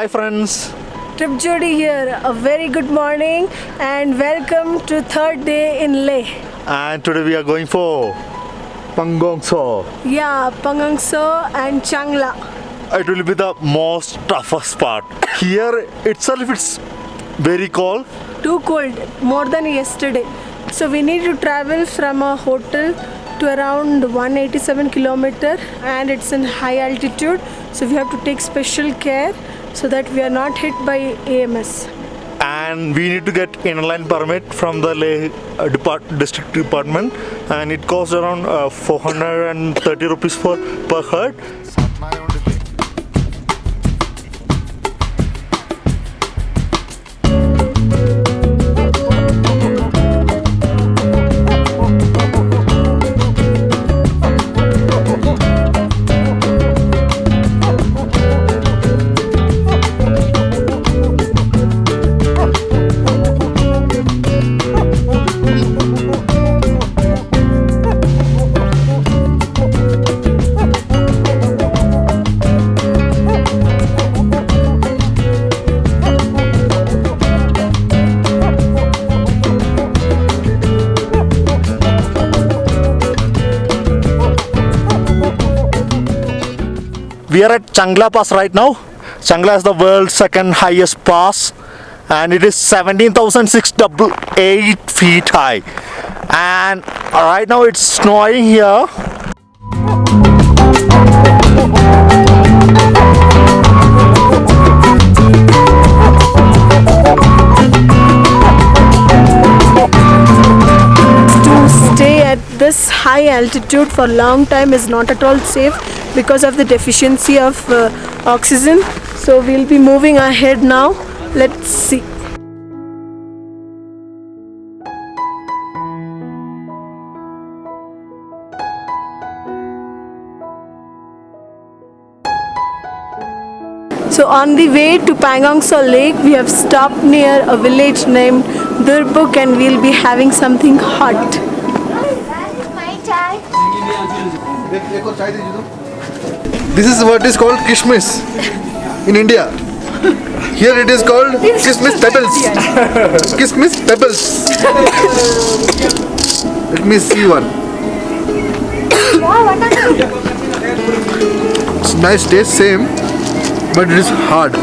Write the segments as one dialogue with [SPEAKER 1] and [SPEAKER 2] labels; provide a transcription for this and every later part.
[SPEAKER 1] Hi friends.
[SPEAKER 2] Trip Jodi here. A very good morning and welcome to third day in Leh.
[SPEAKER 1] And today we are going for Pangong So.
[SPEAKER 2] Yeah, Pangang So and Changla.
[SPEAKER 1] It will be the most toughest part. Here itself it's very cold.
[SPEAKER 2] Too cold, more than yesterday. So we need to travel from a hotel to around 187 kilometer and it's in high altitude. So we have to take special care so that we are not hit by AMS.
[SPEAKER 1] And we need to get inner line permit from the Leh uh, depart district department and it costs around uh, 430 rupees for per head. We are at Changla Pass right now. Changla is the world's second highest pass and it is 17,688 feet high. And right now it's snowing here.
[SPEAKER 2] To stay at this high altitude for long time is not at all safe because of the deficiency of uh, oxygen. So we'll be moving ahead now. Let's see. So on the way to Pangongso Lake, we have stopped near a village named Durbuk and we'll be having something hot.
[SPEAKER 3] This is what is called Kishmis in India. Here it is called kishmis pebbles. Kismis pebbles. Let me see one. It's nice taste, same, but it is hard.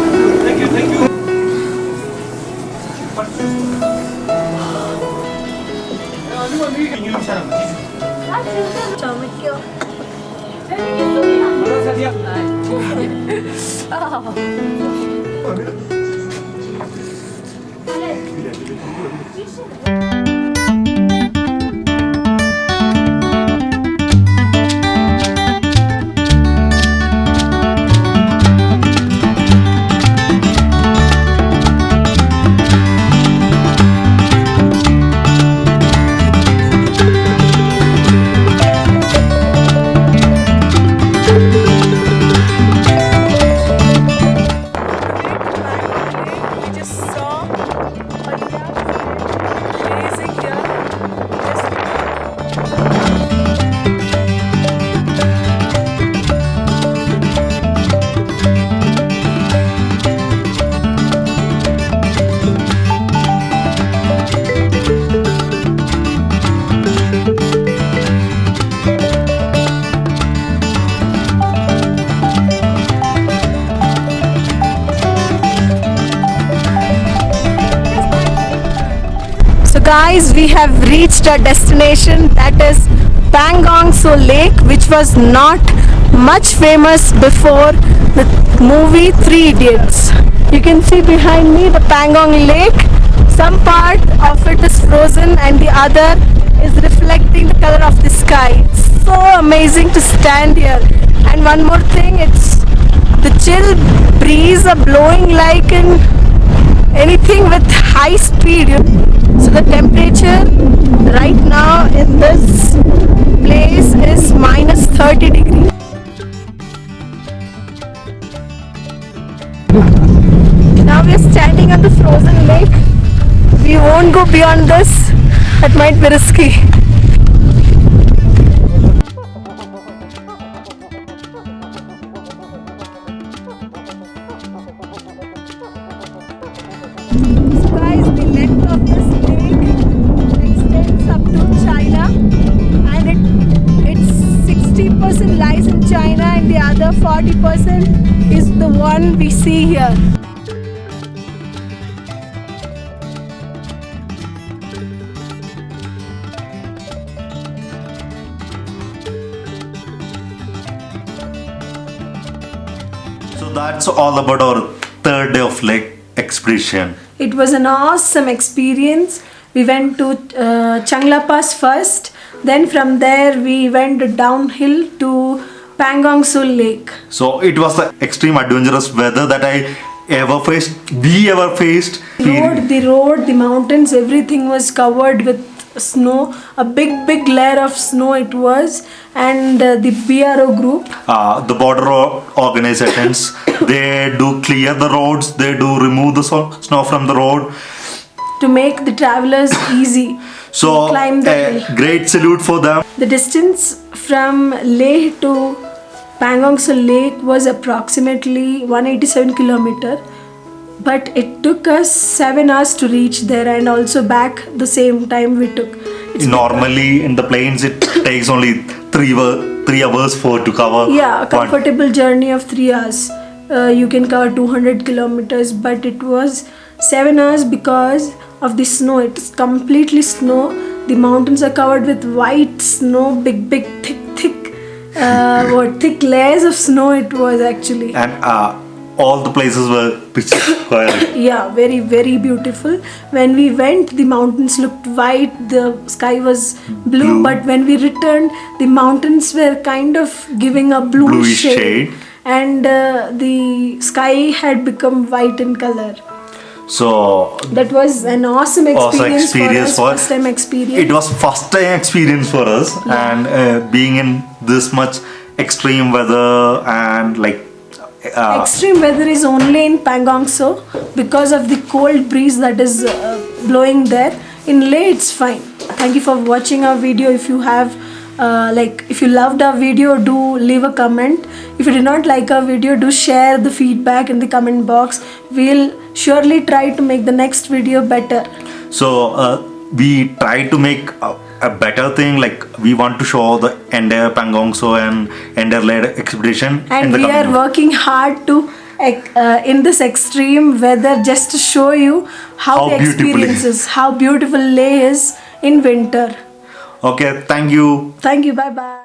[SPEAKER 2] 아니야? 아. 아니야? Guys, we have reached our destination that is Pangong So Lake which was not much famous before the movie Three Idiots. You can see behind me the Pangong Lake. Some part of it is frozen and the other is reflecting the color of the sky. It's so amazing to stand here. And one more thing, it's the chill breeze are blowing like in anything with high speed. So the temperature right now in this place is minus 30 degrees. Now we are standing on the frozen lake. We won't go beyond this. it might be risky. And the other 40% is the one we see here.
[SPEAKER 1] So that's all about our third day of lake expedition.
[SPEAKER 2] It was an awesome experience. We went to uh, Changla Pass first, then from there we went downhill to Pangong Sul Lake.
[SPEAKER 1] So it was the extreme adventurous weather that I ever faced, we ever faced.
[SPEAKER 2] Road, the road, the mountains, everything was covered with snow. A big, big layer of snow it was, and uh, the BRO group.
[SPEAKER 1] Uh, the border organizations, they do clear the roads, they do remove the snow from the road.
[SPEAKER 2] to make the travelers easy
[SPEAKER 1] So
[SPEAKER 2] climb the
[SPEAKER 1] a
[SPEAKER 2] hill.
[SPEAKER 1] great salute for them.
[SPEAKER 2] The distance from Leh to Pangong Sul Lake was approximately 187 kilometer, but it took us seven hours to reach there and also back the same time we took. It's
[SPEAKER 1] Normally in the plains it takes only three three hours for to cover.
[SPEAKER 2] yeah, a
[SPEAKER 1] one-
[SPEAKER 2] comfortable journey of three hours. Uh, you can cover 200 kilometers, but it was seven hours because of the snow. It's completely snow. The mountains are covered with white snow, big, big, thick, thick, uh, what thick layers of snow. It was actually.
[SPEAKER 1] and uh, all the places were perfect.
[SPEAKER 2] Yeah, very, very beautiful. When we went, the mountains looked white, the sky was blue,
[SPEAKER 1] Blue.
[SPEAKER 2] but when we returned, the mountains were kind of giving a blue shade,
[SPEAKER 1] shade.
[SPEAKER 2] and uh, the sky had become white in color.
[SPEAKER 1] So
[SPEAKER 2] That was an awesome experience,
[SPEAKER 1] also experience
[SPEAKER 2] for
[SPEAKER 1] for
[SPEAKER 2] us, first time experience.
[SPEAKER 1] it was first time experience for us and uh, being in this much extreme weather and like uh,
[SPEAKER 2] Extreme weather is only in Pangong So because of the cold breeze that is uh, blowing there. In Leh, it's fine. Thank you for watching our video. If you have, uh, like, if you loved our video, do leave a comment. If you did not like our video, do share the feedback in the comment box. We'll surely try to make the next video better.
[SPEAKER 1] so uh, we try to make a, a better thing like we want to show the entire Pangongso and entire Leh expedition
[SPEAKER 2] and we are working hard to uh, in this extreme weather just to show you how,
[SPEAKER 1] How
[SPEAKER 2] the
[SPEAKER 1] beautiful
[SPEAKER 2] experience is. how beautiful leh is in winter.
[SPEAKER 1] Okay thank you.
[SPEAKER 2] Thank you bye bye